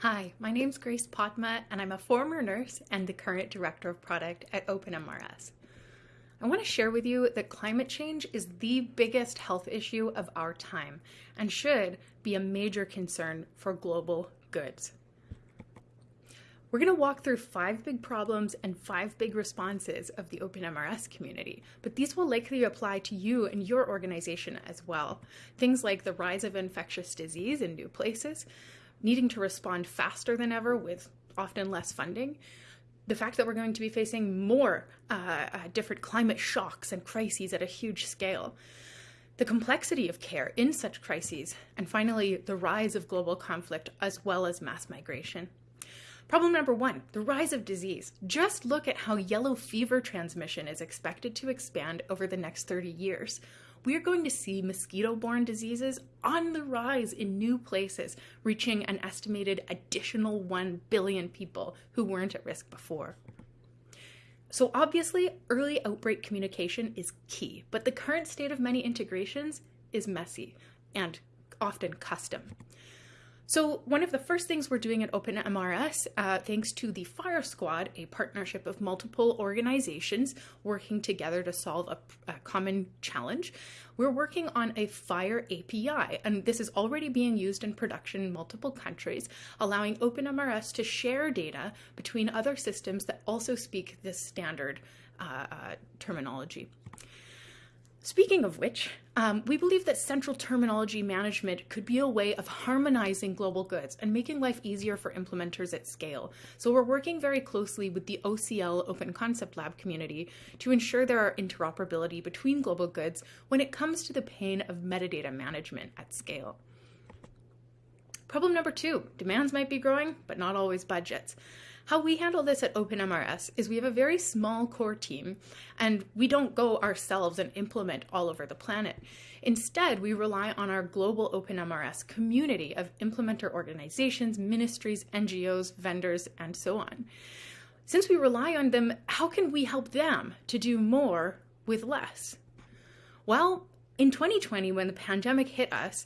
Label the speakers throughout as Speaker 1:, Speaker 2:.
Speaker 1: Hi, my name is Grace Potma, and I'm a former nurse and the current director of product at OpenMRS. I want to share with you that climate change is the biggest health issue of our time and should be a major concern for global goods. We're going to walk through five big problems and five big responses of the OpenMRS community, but these will likely apply to you and your organization as well. Things like the rise of infectious disease in new places, needing to respond faster than ever with often less funding, the fact that we're going to be facing more uh, uh, different climate shocks and crises at a huge scale, the complexity of care in such crises, and finally, the rise of global conflict as well as mass migration. Problem number one, the rise of disease. Just look at how yellow fever transmission is expected to expand over the next 30 years we're going to see mosquito-borne diseases on the rise in new places, reaching an estimated additional 1 billion people who weren't at risk before. So obviously, early outbreak communication is key, but the current state of many integrations is messy and often custom. So one of the first things we're doing at OpenMRS, uh, thanks to the FHIR Squad, a partnership of multiple organizations working together to solve a, a common challenge, we're working on a FHIR API, and this is already being used in production in multiple countries, allowing OpenMRS to share data between other systems that also speak this standard uh, uh, terminology. Speaking of which, um, we believe that central terminology management could be a way of harmonizing global goods and making life easier for implementers at scale. So we're working very closely with the OCL Open Concept Lab community to ensure there are interoperability between global goods when it comes to the pain of metadata management at scale. Problem number two, demands might be growing, but not always budgets. How we handle this at OpenMRS is we have a very small core team and we don't go ourselves and implement all over the planet. Instead, we rely on our global OpenMRS community of implementer organizations, ministries, NGOs, vendors, and so on. Since we rely on them, how can we help them to do more with less? Well, in 2020, when the pandemic hit us,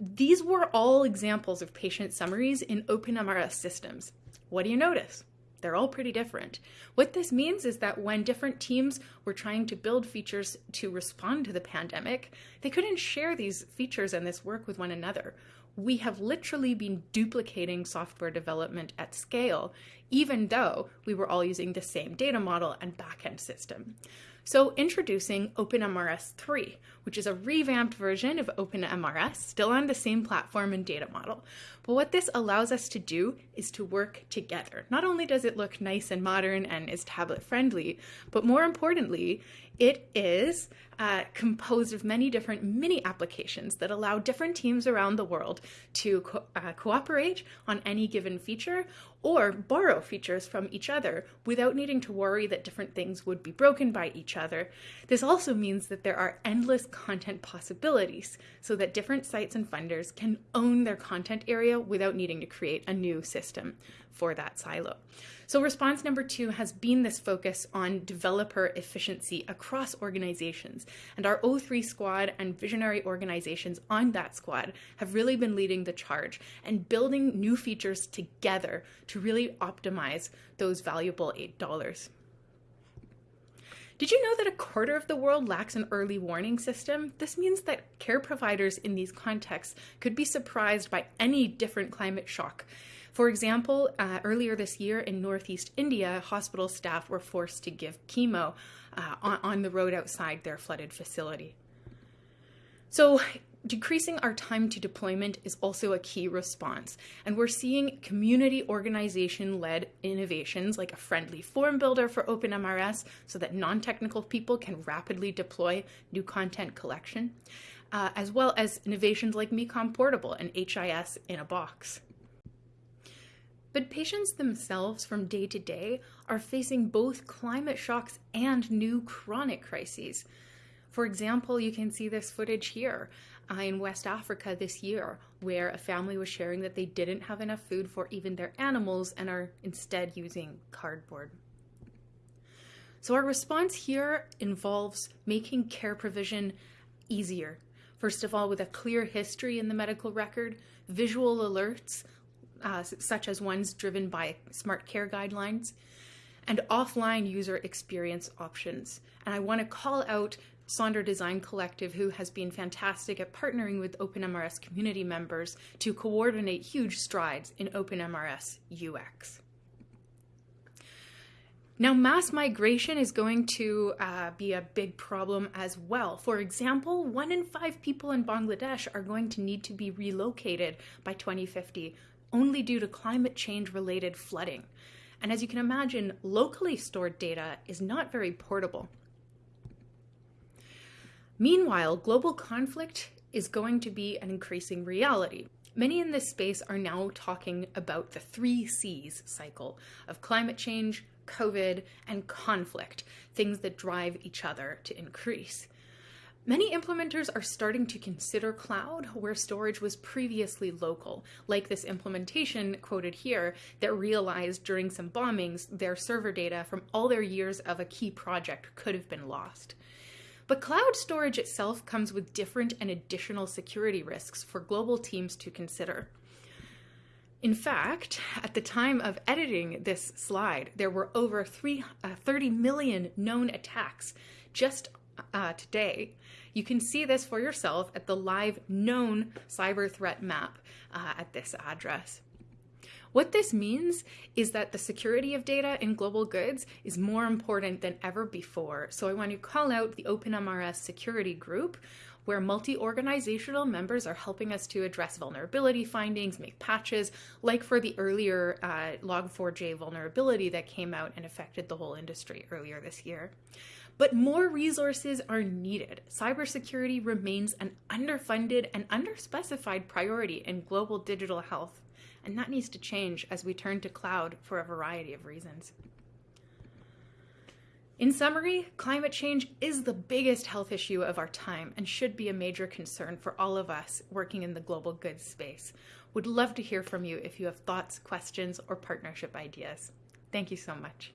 Speaker 1: these were all examples of patient summaries in OpenMRS systems. What do you notice? They're all pretty different. What this means is that when different teams were trying to build features to respond to the pandemic, they couldn't share these features and this work with one another. We have literally been duplicating software development at scale, even though we were all using the same data model and backend system. So introducing OpenMRS 3, which is a revamped version of OpenMRS, still on the same platform and data model. But what this allows us to do is to work together. Not only does it look nice and modern and is tablet friendly, but more importantly, it is uh, composed of many different mini applications that allow different teams around the world to co uh, cooperate on any given feature or borrow features from each other without needing to worry that different things would be broken by each other. This also means that there are endless content possibilities so that different sites and funders can own their content area without needing to create a new system for that silo. So response number two has been this focus on developer efficiency across organizations. And our O3 squad and visionary organizations on that squad have really been leading the charge and building new features together to really optimize those valuable $8. Did you know that a quarter of the world lacks an early warning system? This means that care providers in these contexts could be surprised by any different climate shock for example, uh, earlier this year in Northeast India, hospital staff were forced to give chemo uh, on, on the road outside their flooded facility. So decreasing our time to deployment is also a key response. And we're seeing community organization-led innovations like a friendly form builder for OpenMRS so that non-technical people can rapidly deploy new content collection, uh, as well as innovations like MECOM Portable and HIS in a box. But patients themselves from day to day are facing both climate shocks and new chronic crises. For example, you can see this footage here in West Africa this year, where a family was sharing that they didn't have enough food for even their animals and are instead using cardboard. So our response here involves making care provision easier. First of all, with a clear history in the medical record, visual alerts, uh, such as ones driven by smart care guidelines, and offline user experience options. And I want to call out Sonder Design Collective, who has been fantastic at partnering with OpenMRS community members to coordinate huge strides in OpenMRS UX. Now, mass migration is going to uh, be a big problem as well. For example, one in five people in Bangladesh are going to need to be relocated by 2050 only due to climate change related flooding. And as you can imagine, locally stored data is not very portable. Meanwhile, global conflict is going to be an increasing reality. Many in this space are now talking about the three C's cycle of climate change, COVID, and conflict, things that drive each other to increase. Many implementers are starting to consider cloud where storage was previously local, like this implementation quoted here that realized during some bombings their server data from all their years of a key project could have been lost. But cloud storage itself comes with different and additional security risks for global teams to consider. In fact, at the time of editing this slide, there were over three, uh, 30 million known attacks just uh, today. You can see this for yourself at the live known cyber threat map uh, at this address. What this means is that the security of data in global goods is more important than ever before. So I want to call out the OpenMRS security group, where multi-organizational members are helping us to address vulnerability findings, make patches, like for the earlier uh, Log4j vulnerability that came out and affected the whole industry earlier this year. But more resources are needed. Cybersecurity remains an underfunded and underspecified priority in global digital health, and that needs to change as we turn to cloud for a variety of reasons. In summary, climate change is the biggest health issue of our time and should be a major concern for all of us working in the global goods space. Would love to hear from you if you have thoughts, questions, or partnership ideas. Thank you so much.